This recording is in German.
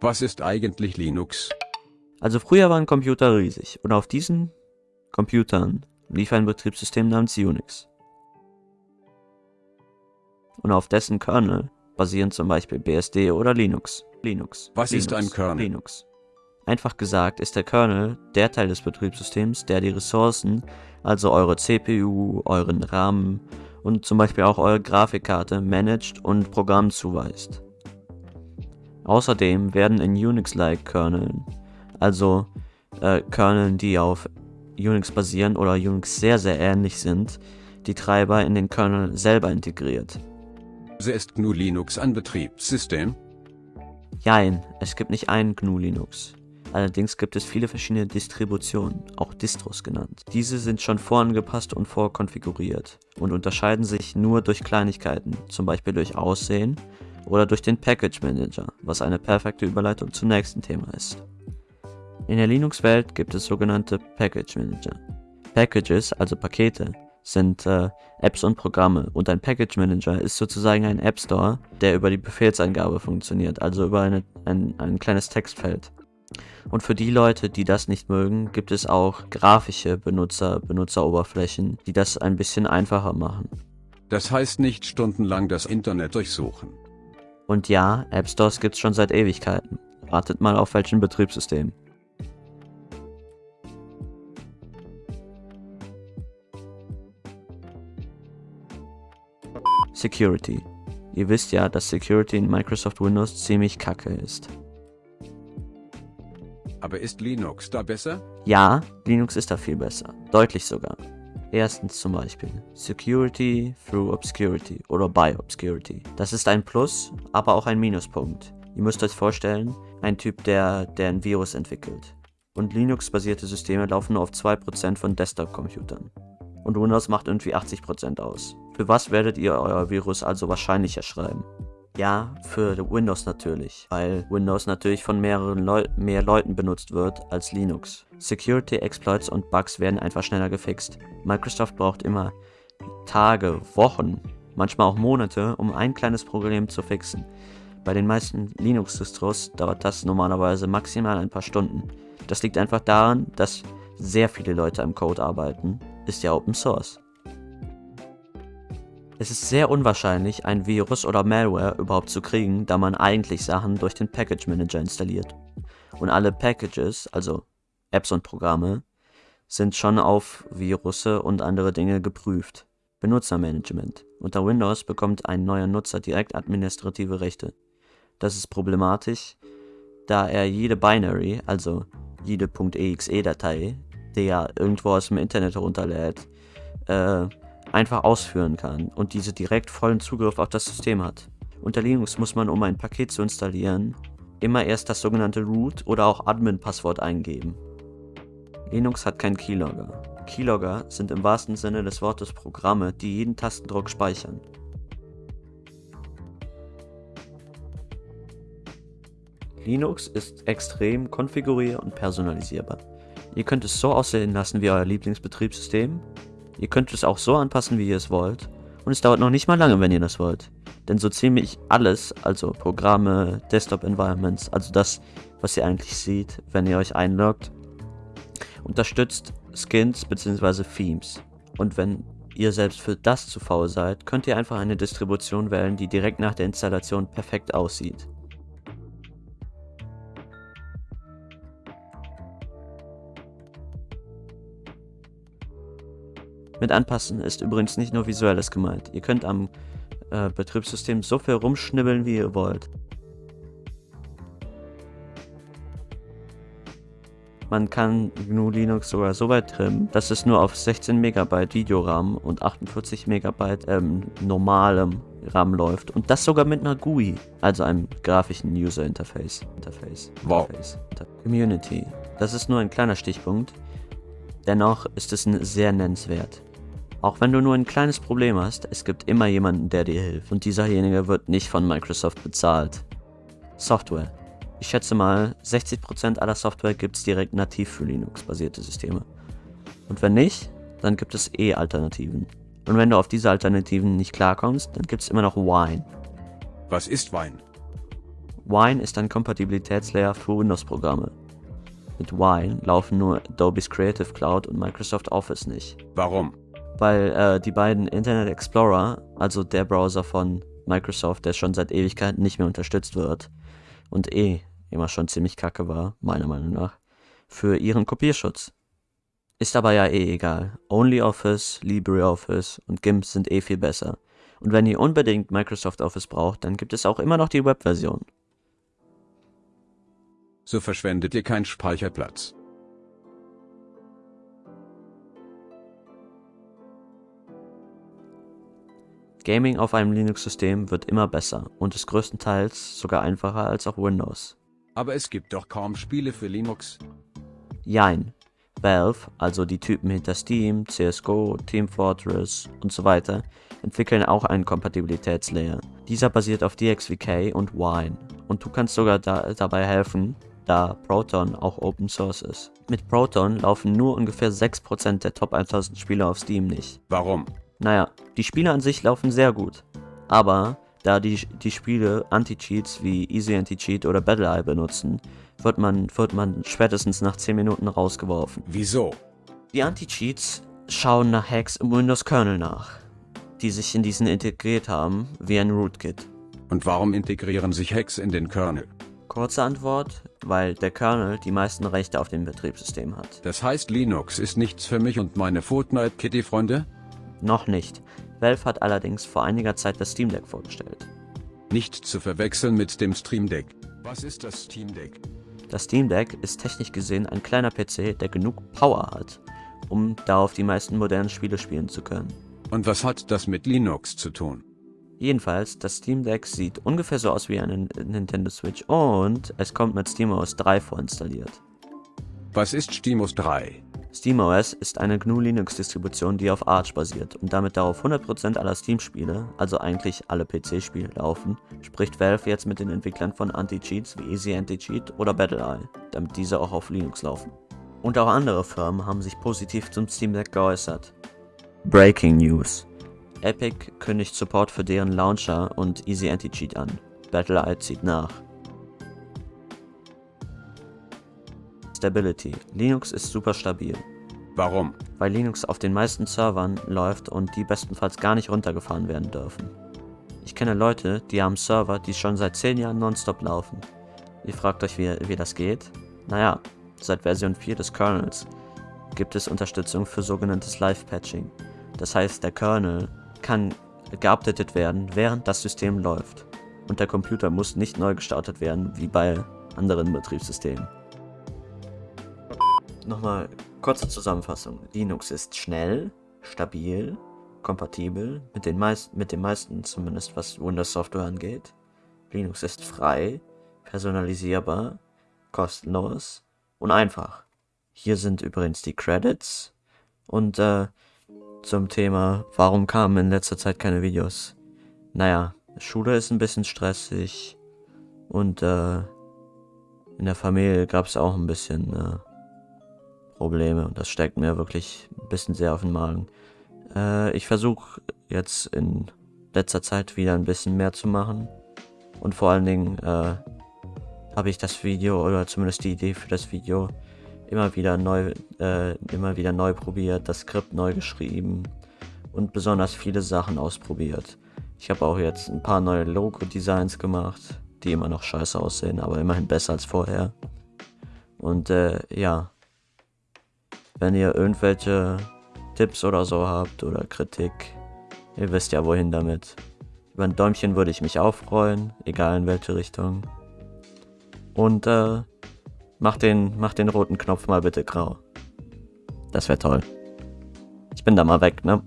Was ist eigentlich Linux? Also früher waren Computer riesig und auf diesen Computern lief ein Betriebssystem namens Unix. Und auf dessen Kernel basieren zum Beispiel BSD oder Linux. Linux. Was Linux, ist ein Kernel? Linux. Einfach gesagt ist der Kernel der Teil des Betriebssystems, der die Ressourcen, also eure CPU, euren RAM und zum Beispiel auch eure Grafikkarte managt und Programm zuweist. Außerdem werden in Unix-like Kerneln, also äh, Kerneln, die auf Unix basieren oder Unix sehr sehr ähnlich sind, die Treiber in den Kernel selber integriert. Ist GNU Linux ein Betriebssystem? Jein, es gibt nicht einen GNU Linux. Allerdings gibt es viele verschiedene Distributionen, auch Distros genannt. Diese sind schon vorangepasst und vorkonfiguriert und unterscheiden sich nur durch Kleinigkeiten, zum Beispiel durch Aussehen oder durch den Package Manager, was eine perfekte Überleitung zum nächsten Thema ist. In der Linux-Welt gibt es sogenannte Package Manager. Packages, also Pakete, sind äh, Apps und Programme und ein Package Manager ist sozusagen ein App Store, der über die Befehlseingabe funktioniert, also über eine, ein, ein kleines Textfeld. Und für die Leute, die das nicht mögen, gibt es auch grafische Benutzer, Benutzeroberflächen, die das ein bisschen einfacher machen. Das heißt nicht stundenlang das Internet durchsuchen. Und ja, App Stores gibt's schon seit Ewigkeiten. Ratet mal auf welchen Betriebssystem. Security. Ihr wisst ja, dass Security in Microsoft Windows ziemlich kacke ist. Aber ist Linux da besser? Ja, Linux ist da viel besser. Deutlich sogar. Erstens zum Beispiel Security through Obscurity oder by Obscurity. Das ist ein Plus, aber auch ein Minuspunkt. Ihr müsst euch vorstellen, ein Typ, der, der ein Virus entwickelt. Und Linux-basierte Systeme laufen nur auf 2% von Desktop-Computern. Und Windows macht irgendwie 80% aus. Für was werdet ihr euer Virus also wahrscheinlicher schreiben? Ja, für Windows natürlich, weil Windows natürlich von mehreren Leu mehr Leuten benutzt wird als Linux. Security Exploits und Bugs werden einfach schneller gefixt. Microsoft braucht immer Tage, Wochen, manchmal auch Monate, um ein kleines Problem zu fixen. Bei den meisten Linux-Distros dauert das normalerweise maximal ein paar Stunden. Das liegt einfach daran, dass sehr viele Leute am Code arbeiten. Ist ja Open Source. Es ist sehr unwahrscheinlich, ein Virus oder Malware überhaupt zu kriegen, da man eigentlich Sachen durch den Package Manager installiert. Und alle Packages, also Apps und Programme, sind schon auf Virusse und andere Dinge geprüft. Benutzermanagement. Unter Windows bekommt ein neuer Nutzer direkt administrative Rechte. Das ist problematisch, da er jede Binary, also jede .exe-Datei, die er irgendwo aus dem Internet herunterlädt, äh, einfach ausführen kann und diese direkt vollen Zugriff auf das System hat. Unter Linux muss man, um ein Paket zu installieren, immer erst das sogenannte Root oder auch Admin-Passwort eingeben. Linux hat keinen Keylogger. Keylogger sind im wahrsten Sinne des Wortes Programme, die jeden Tastendruck speichern. Linux ist extrem konfigurier- und personalisierbar. Ihr könnt es so aussehen lassen wie euer Lieblingsbetriebssystem Ihr könnt es auch so anpassen, wie ihr es wollt. Und es dauert noch nicht mal lange, wenn ihr das wollt. Denn so ziemlich alles, also Programme, Desktop-Environments, also das, was ihr eigentlich seht, wenn ihr euch einloggt, unterstützt Skins bzw. Themes. Und wenn ihr selbst für das zu faul seid, könnt ihr einfach eine Distribution wählen, die direkt nach der Installation perfekt aussieht. Mit anpassen ist übrigens nicht nur visuelles gemeint. Ihr könnt am äh, Betriebssystem so viel rumschnibbeln, wie ihr wollt. Man kann GNU Linux sogar so weit trimmen, dass es nur auf 16 MB Videoram und 48 MB ähm, normalem RAM läuft und das sogar mit einer GUI, also einem grafischen User Interface. Interface. Wow. Interface. Community. Das ist nur ein kleiner Stichpunkt. Dennoch ist es sehr nennenswert. Auch wenn du nur ein kleines Problem hast, es gibt immer jemanden, der dir hilft und dieserjenige wird nicht von Microsoft bezahlt. Software. Ich schätze mal, 60% aller Software gibt es direkt nativ für Linux-basierte Systeme. Und wenn nicht, dann gibt es eh Alternativen. Und wenn du auf diese Alternativen nicht klarkommst, dann gibt es immer noch Wine. Was ist Wein? Wine ist ein Kompatibilitätslayer für Windows-Programme. Mit Wine laufen nur Adobe's Creative Cloud und Microsoft Office nicht. Warum? Weil äh, die beiden Internet Explorer, also der Browser von Microsoft, der schon seit Ewigkeiten nicht mehr unterstützt wird und eh immer schon ziemlich kacke war, meiner Meinung nach, für ihren Kopierschutz. Ist aber ja eh egal. OnlyOffice, LibreOffice und GIMP sind eh viel besser. Und wenn ihr unbedingt Microsoft Office braucht, dann gibt es auch immer noch die Webversion. So verschwendet ihr keinen Speicherplatz. Gaming auf einem Linux-System wird immer besser und ist größtenteils sogar einfacher als auch Windows. Aber es gibt doch kaum Spiele für Linux. Jein. Valve, also die Typen hinter Steam, CSGO, Team Fortress und so weiter, entwickeln auch einen Kompatibilitätslayer. Dieser basiert auf DXVK und Wine und du kannst sogar da, dabei helfen, da Proton auch Open Source ist. Mit Proton laufen nur ungefähr 6% der Top 1000 Spiele auf Steam nicht. Warum? Naja, die Spiele an sich laufen sehr gut, aber da die, die Spiele Anti-Cheats wie Easy Anti-Cheat oder BattleEye benutzen, wird man, wird man spätestens nach 10 Minuten rausgeworfen. Wieso? Die Anti-Cheats schauen nach Hacks im Windows-Kernel nach, die sich in diesen integriert haben, wie ein Rootkit. Und warum integrieren sich Hacks in den Kernel? Kurze Antwort, weil der Kernel die meisten Rechte auf dem Betriebssystem hat. Das heißt, Linux ist nichts für mich und meine Fortnite Kitty Freunde? Noch nicht. Valve hat allerdings vor einiger Zeit das Steam Deck vorgestellt. Nicht zu verwechseln mit dem Stream Deck. Was ist das Steam Deck? Das Steam Deck ist technisch gesehen ein kleiner PC, der genug Power hat, um darauf die meisten modernen Spiele spielen zu können. Und was hat das mit Linux zu tun? Jedenfalls, das Steam Deck sieht ungefähr so aus wie eine Nintendo Switch und es kommt mit SteamOS 3 vorinstalliert. Was ist SteamOS 3? SteamOS ist eine GNU Linux Distribution, die auf Arch basiert und damit darauf 100% aller Steam-Spiele, also eigentlich alle PC-Spiele laufen, spricht Valve jetzt mit den Entwicklern von Anti-Cheats wie Easy Anti-Cheat oder BattleEye, damit diese auch auf Linux laufen. Und auch andere Firmen haben sich positiv zum Steam Deck geäußert. Breaking News. Epic kündigt Support für deren Launcher und Easy Anti-Cheat an. BattleEye zieht nach. Stability. Linux ist super stabil. Warum? Weil Linux auf den meisten Servern läuft und die bestenfalls gar nicht runtergefahren werden dürfen. Ich kenne Leute, die haben Server, die schon seit 10 Jahren nonstop laufen. Ihr fragt euch, wie, wie das geht? Naja, seit Version 4 des Kernels gibt es Unterstützung für sogenanntes Live-Patching. Das heißt, der Kernel kann geupdatet werden, während das System läuft. Und der Computer muss nicht neu gestartet werden, wie bei anderen Betriebssystemen. Nochmal kurze Zusammenfassung. Linux ist schnell, stabil, kompatibel, mit den, meist, mit den meisten zumindest, was Windows-Software angeht. Linux ist frei, personalisierbar, kostenlos und einfach. Hier sind übrigens die Credits und äh, zum Thema, warum kamen in letzter Zeit keine Videos. Naja, Schule ist ein bisschen stressig und äh, in der Familie gab es auch ein bisschen äh, Probleme und das steckt mir wirklich ein bisschen sehr auf den Magen. Äh, ich versuche jetzt in letzter Zeit wieder ein bisschen mehr zu machen und vor allen Dingen äh, habe ich das Video oder zumindest die Idee für das Video immer wieder neu, äh, immer wieder neu probiert, das Skript neu geschrieben und besonders viele Sachen ausprobiert. Ich habe auch jetzt ein paar neue Logo-Designs gemacht, die immer noch scheiße aussehen, aber immerhin besser als vorher. Und äh, ja, wenn ihr irgendwelche Tipps oder so habt oder Kritik, ihr wisst ja wohin damit. Über ein Däumchen würde ich mich auch freuen, egal in welche Richtung. Und äh, mach den, mach den roten Knopf mal bitte grau. Das wäre toll. Ich bin da mal weg, ne?